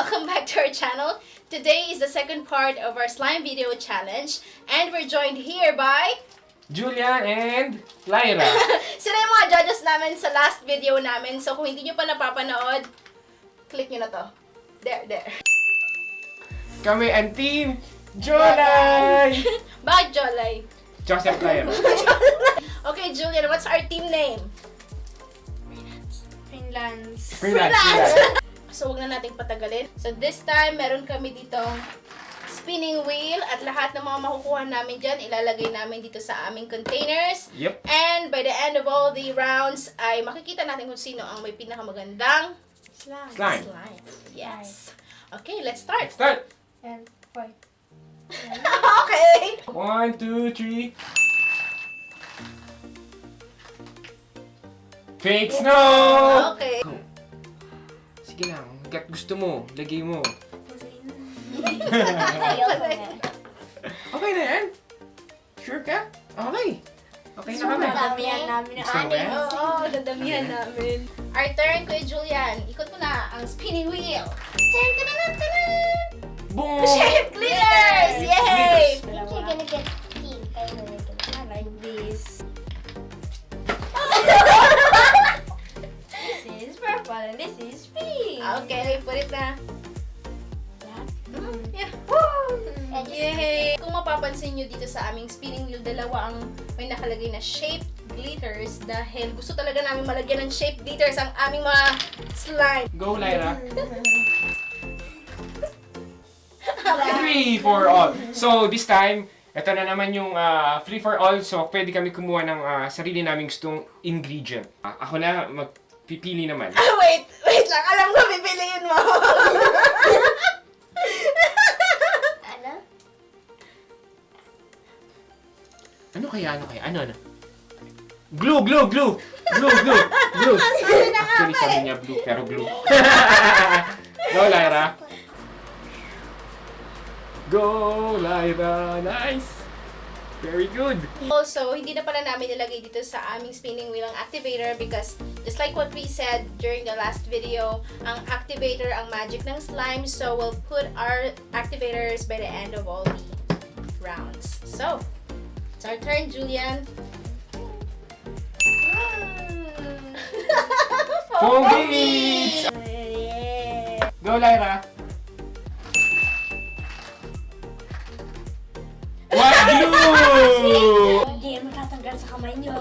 Welcome back to our channel. Today is the second part of our slime video challenge and we're joined here by Julian and Lyra. sila yung mga judges namin sa last video namin. So kung hindi nyo pa napapanood, click nyo na to. There, there. Kami ang team Jolay! Bakit Jolay? Joseph Lyra. Okay, Julian, what's our team name? Finlands. Freelance, freelance. So, wag na nating patagalin. So, this time, meron kami ditong spinning wheel at lahat ng mga makukuha namin dyan, ilalagay namin dito sa aming containers. Yep. And by the end of all the rounds, ay makikita natin kung sino ang may pinakamagandang Slime. Slime. slime. Yes. Okay, let's start. Start! And white. okay. One, two, three. Fake snow! Okay. Go. Sige lang, hanggat gusto mo, lagay mo. Okay na yan? Sure ka? Okay. Okay na kami. Damihan namin ang Gusto mo anim. yan? Oo, oh, dadamihan namin. Our turn, Kuya Julian. Ikot mo na ang spinning wheel. Tan, tan, tan, tan. Boom! Shape glitters! Yay! think you're gonna get Na. Mm. Yeah. Woo! Yay! Kung mapapansin nyo dito sa aming spinning wheel, dalawa ang may nakalagay na shaped glitters dahil gusto talaga namin malagyan ng shaped glitters ang aming mga slime. Go, Lyra. Three for all. So, this time, ito na naman yung ah, free for all. So, pwede kami kumuha ng ah, sarili naming gustong ingredient. Ah, ako na magpipili naman. Ah, wait! Lang! Alam ko, pipiliin mo! Ano? Ano kaya? Ano kaya? Ano, ano? Glue, glue, glue! Glue, glue, glue! Actually, sabi niya blue, pero glue. Go, Lyra! Go, Lyra! Nice! Very good! Also, hindi na pala namin nilagay dito sa aming spinning wheel ang activator because just like what we said during the last video, ang activator ang magic ng slime. So, we'll put our activators by the end of all the rounds. So, it's our turn, Julian. Foam beats! Go, Lyra! What glue? Hindi yan matatanggal sa kamay niyo.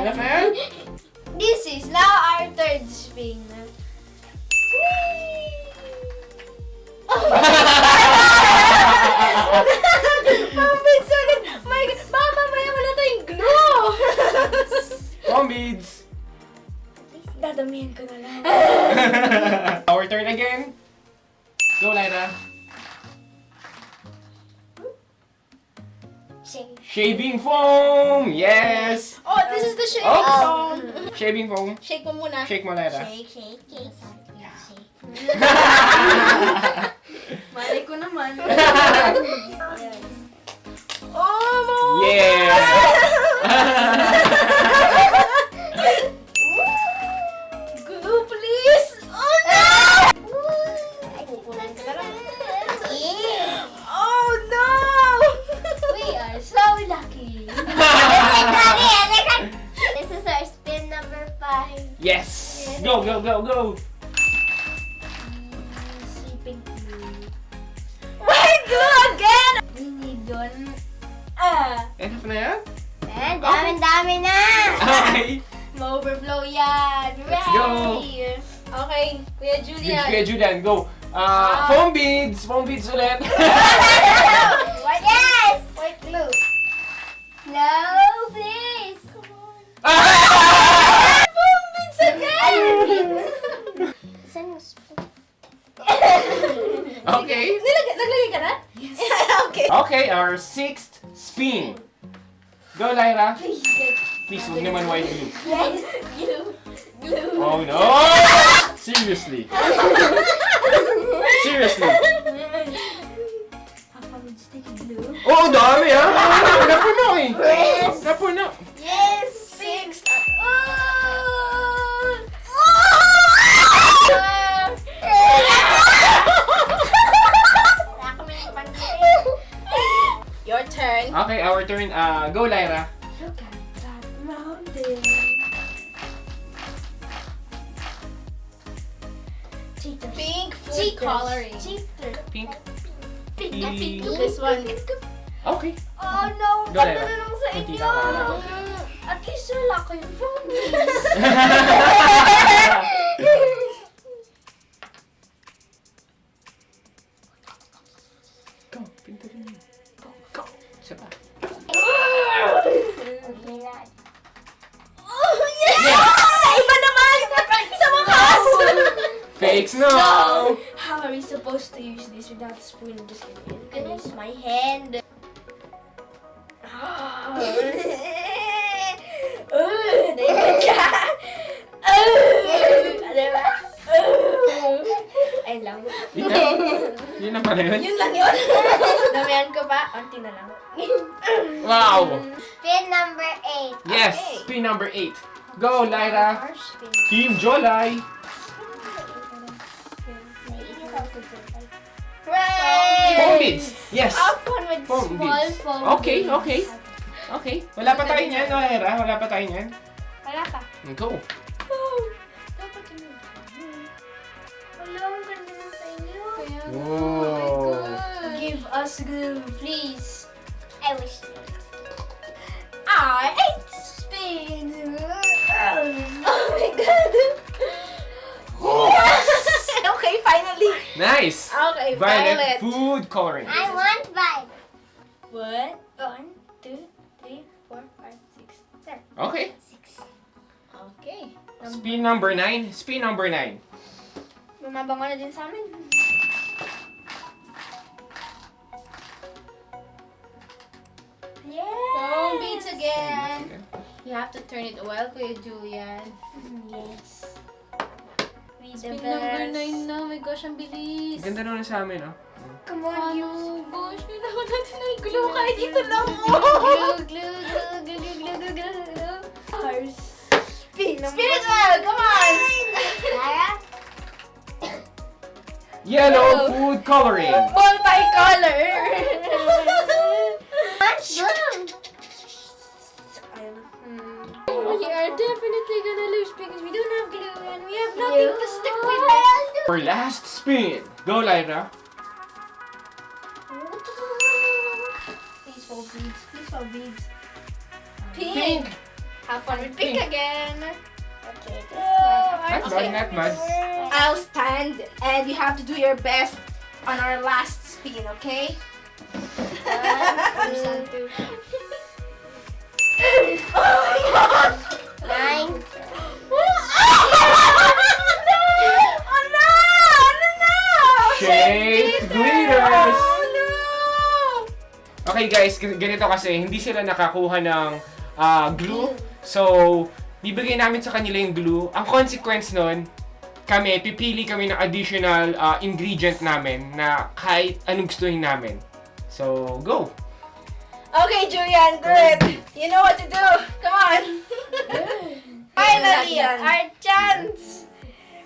Alam na yan? This is now our third spin. Mabit sagad! My God! Baka mamaya wala tayong glue! Foam beads! Dadamihan ko na lang. Our turn again. Go, Lyra. Shake. Shaving foam! Yes! oh, this is the shaving Oh. foam. Shaving foam. Shake mo muna. Shake mo, Lyra. Shake, shake, shake. Shake. Malay ko naman. Oh, mo! Go, go! Sleeping glue. Why glue again? We need one. Ah! Enough na yan? Eh, dami-dami na! Okay! Ma-overflow yan! Let's go. Okay, Kuya Julian. Kuya Julian, go! Ah, foam beads! Foam beads ulit! White yes! Our sixth spin. Go, Lyra. Please Please, naman white yes, glue. Glue. Oh no! Seriously. Seriously. Turn. Okay, our turn. Uh, go, Lyra. Look at that mountain. Cheaters. Pink food Cheaters. coloring. Cheaters. Pink. Pink. Pink. Pink. This one. Okay. Oh no, Go, ganda Lyra. na lang sa Kunti inyo. lang, Lyra. At least wala kayong phone. David ka! Uh, diba? Uh, Ayun lang. Yun na. Yun na pala yun. Yun lang yun. Damihan ko pa. Unti na lang. Wow! Spin number eight. Yes! Spin number 8. Go, Lyra. Team Jolai. Hooray! Foam beads. Yes. Have fun with Foam small beads. foam Okay, okay. Okay. Wala pa tayo niyan, no, Lyra? Wala pa tayo niyan. Wala pa. Go. Oh, dapat yun. Wala, ang ganda na sa inyo. Oh. Give us glue, please. I wish. I ate spin. Oh my god. okay, finally. Nice. Okay, Violet violet. food coloring. I want five. One, one, Okay. Okay. Spin number 9. Spin number 9. Bumabango na din sa amin. Yeah. Foam beads again. You have to turn it well, Kuya Julian. Yes. We the Spin number best. 9 na. Oh my gosh, ang bilis. Ganda naman sa amin, oh. Come on, you. Ano? Gosh, kailangan natin ng glue kahit ito lang. Glue, glue, glue, spin. Spin it well, come on. Yellow food coloring. Multicolor. Blue. Ayun na. We are definitely gonna lose because we don't have glue and we have nothing Yeah. to stick with it. For last spin. Go, Lyra. Please for beads. Please for beads. Pink. Pink. Have fun with pink Pink. again. Okay, this Not Okay. bad, not bad. I'll stand and you have to do your best on our last spin, okay? One, two, Nine. oh no! Shaped glitters. Oh no! Okay guys, ganito kasi, hindi sila nakakuha ng ah, glue. So, bibigay namin sa kanila yung glue. Ang consequence nun, kami, pipili kami ng additional ah, ingredient namin na kahit anong gustuhin namin. So, go! Okay, Julian, do it. You know what to do. Come on. Finally, our chance!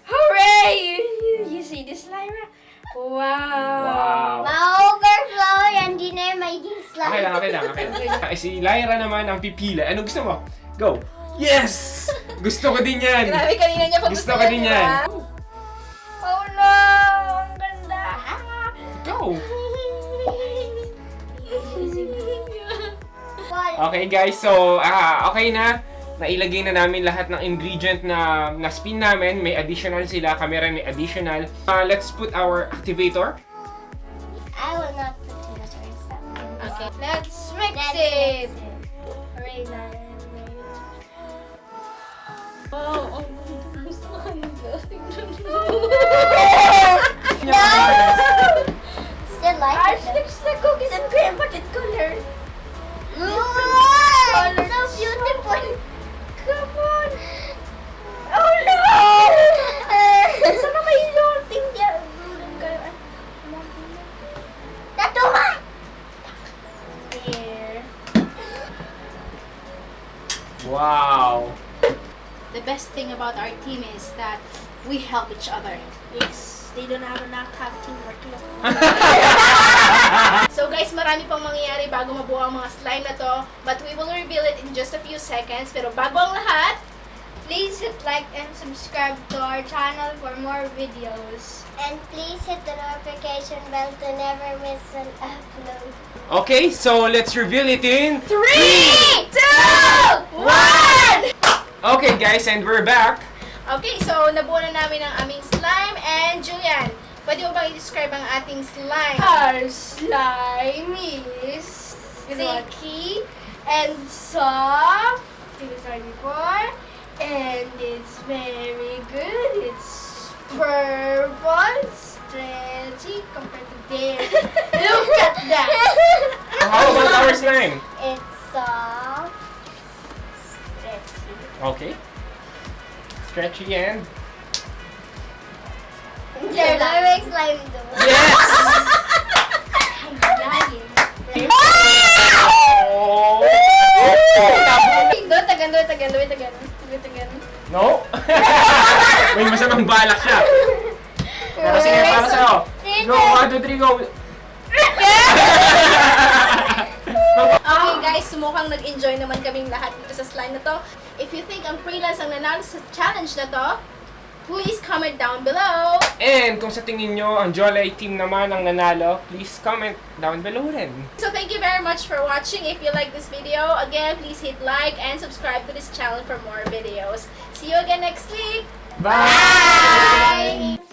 Hooray! You see this, Lyra? Wow! Wow! Ma-overflow yan. Di na yung magiging slime. Okay lang, okay lang, okay lang. Ah, Si Lyra naman ang pipila. Ano gusto mo? Go! Yes! Gusto ko din yan! Grabe, kanina niya pa Gusto ko din yan. Oh no! Ang ganda! Go! Ball. Okay guys, so ah, okay na. Nailagay na namin lahat ng ingredient na na spin namin. May additional sila. Kami rin may additional. Ah, let's put our activator. I will not put too much. Okay, let's mix Let's it. mix it. Wow, No! Still like it. Arch, there's the cookies and cream, but it color. About our team is that we help each other. Yes, they don't have enough have teamwork. So guys, marami pang mangyayari bago mabuo ang mga slime na to. But we will reveal it in just a few seconds. Pero bago ang lahat, Please hit like and subscribe to our channel for more videos. And please hit the notification bell to never miss an upload. Okay, so let's reveal it in... 3, 2, 1! Okay guys, and we're back. Okay, so nabuo na namin ang aming slime. And Julian, pwede mo bang i-describe ang ating slime? Our slime is sticky and soft. Said before. And it's very good. It's purple, stretchy compared to theirs. Look at that. How about our slime? It's soft. Okay. Stretchy and... Yeah, that makes slime do. Yes! I'm lying. Oh! Do it again, do it again, do it again. Do it again. No? May masamang balak siya. Pero sige, para sa'yo. No, one, two, three, go. Okay guys, mukhang nag-enjoy naman kaming lahat dito sa slime na to. If ang freelance ang nanalo sa challenge na to, please comment down below. And kung sa tingin nyo, ang Jolly team naman ang nanalo, please comment down below rin. So thank you very much for watching. If you like this video, again, please hit like and subscribe to this channel for more videos. See you again next week. Bye!